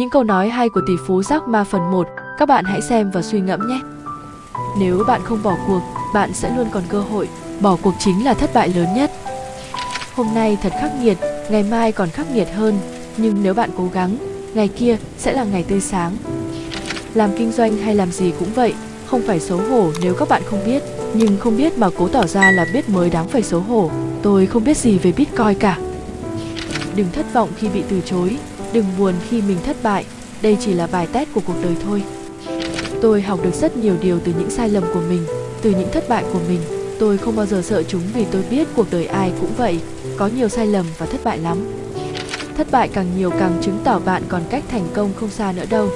Những câu nói hay của tỷ phú Jack Ma phần 1, các bạn hãy xem và suy ngẫm nhé. Nếu bạn không bỏ cuộc, bạn sẽ luôn còn cơ hội. Bỏ cuộc chính là thất bại lớn nhất. Hôm nay thật khắc nghiệt, ngày mai còn khắc nghiệt hơn, nhưng nếu bạn cố gắng, ngày kia sẽ là ngày tươi sáng. Làm kinh doanh hay làm gì cũng vậy, không phải xấu hổ nếu các bạn không biết, nhưng không biết mà cố tỏ ra là biết mới đáng phải xấu hổ. Tôi không biết gì về Bitcoin cả. Đừng thất vọng khi bị từ chối, đừng buồn khi mình thất bại, đây chỉ là bài test của cuộc đời thôi. Tôi học được rất nhiều điều từ những sai lầm của mình, từ những thất bại của mình. Tôi không bao giờ sợ chúng vì tôi biết cuộc đời ai cũng vậy, có nhiều sai lầm và thất bại lắm. Thất bại càng nhiều càng chứng tỏ bạn còn cách thành công không xa nữa đâu.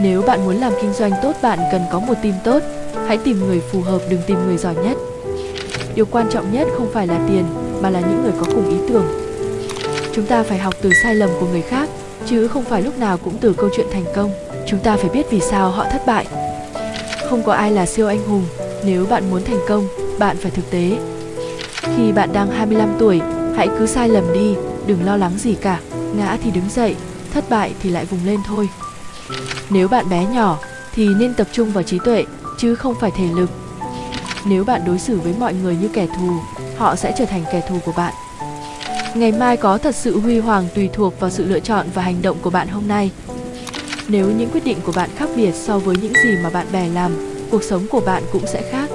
Nếu bạn muốn làm kinh doanh tốt bạn cần có một team tốt, hãy tìm người phù hợp đừng tìm người giỏi nhất. Điều quan trọng nhất không phải là tiền mà là những người có cùng ý tưởng. Chúng ta phải học từ sai lầm của người khác, chứ không phải lúc nào cũng từ câu chuyện thành công. Chúng ta phải biết vì sao họ thất bại. Không có ai là siêu anh hùng, nếu bạn muốn thành công, bạn phải thực tế. Khi bạn đang 25 tuổi, hãy cứ sai lầm đi, đừng lo lắng gì cả, ngã thì đứng dậy, thất bại thì lại vùng lên thôi. Nếu bạn bé nhỏ thì nên tập trung vào trí tuệ chứ không phải thể lực. Nếu bạn đối xử với mọi người như kẻ thù, họ sẽ trở thành kẻ thù của bạn. Ngày mai có thật sự huy hoàng tùy thuộc vào sự lựa chọn và hành động của bạn hôm nay. Nếu những quyết định của bạn khác biệt so với những gì mà bạn bè làm, cuộc sống của bạn cũng sẽ khác.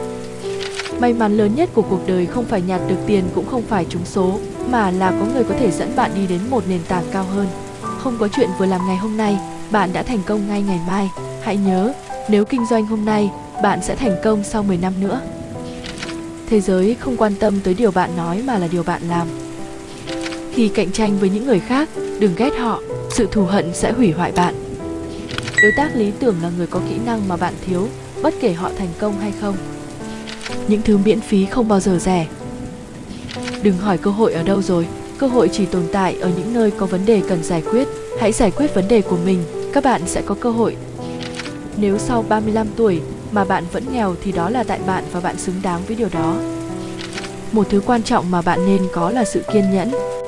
May mắn lớn nhất của cuộc đời không phải nhặt được tiền cũng không phải trúng số, mà là có người có thể dẫn bạn đi đến một nền tảng cao hơn. Không có chuyện vừa làm ngày hôm nay, bạn đã thành công ngay ngày mai. Hãy nhớ, nếu kinh doanh hôm nay, bạn sẽ thành công sau 10 năm nữa. Thế giới không quan tâm tới điều bạn nói mà là điều bạn làm. Khi cạnh tranh với những người khác, đừng ghét họ, sự thù hận sẽ hủy hoại bạn. Đối tác lý tưởng là người có kỹ năng mà bạn thiếu, bất kể họ thành công hay không. Những thứ miễn phí không bao giờ rẻ. Đừng hỏi cơ hội ở đâu rồi, cơ hội chỉ tồn tại ở những nơi có vấn đề cần giải quyết. Hãy giải quyết vấn đề của mình, các bạn sẽ có cơ hội. Nếu sau 35 tuổi mà bạn vẫn nghèo thì đó là tại bạn và bạn xứng đáng với điều đó. Một thứ quan trọng mà bạn nên có là sự kiên nhẫn.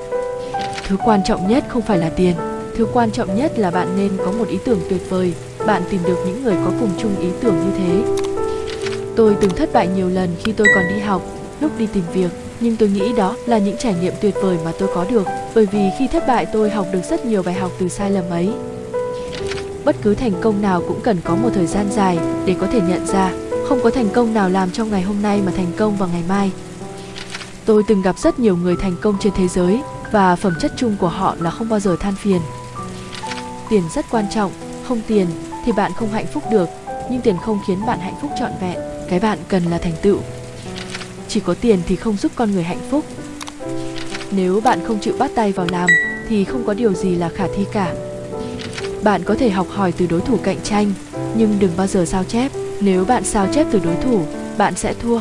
Thứ quan trọng nhất không phải là tiền, thứ quan trọng nhất là bạn nên có một ý tưởng tuyệt vời, bạn tìm được những người có cùng chung ý tưởng như thế. Tôi từng thất bại nhiều lần khi tôi còn đi học, lúc đi tìm việc, nhưng tôi nghĩ đó là những trải nghiệm tuyệt vời mà tôi có được, bởi vì khi thất bại tôi học được rất nhiều bài học từ sai lầm ấy. Bất cứ thành công nào cũng cần có một thời gian dài để có thể nhận ra, không có thành công nào làm trong ngày hôm nay mà thành công vào ngày mai. Tôi từng gặp rất nhiều người thành công trên thế giới và phẩm chất chung của họ là không bao giờ than phiền. Tiền rất quan trọng, không tiền thì bạn không hạnh phúc được, nhưng tiền không khiến bạn hạnh phúc trọn vẹn. Cái bạn cần là thành tựu. Chỉ có tiền thì không giúp con người hạnh phúc. Nếu bạn không chịu bắt tay vào làm thì không có điều gì là khả thi cả. Bạn có thể học hỏi từ đối thủ cạnh tranh, nhưng đừng bao giờ sao chép. Nếu bạn sao chép từ đối thủ, bạn sẽ thua.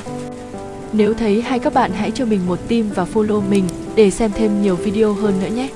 Nếu thấy hay các bạn hãy cho mình một tim và follow mình để xem thêm nhiều video hơn nữa nhé.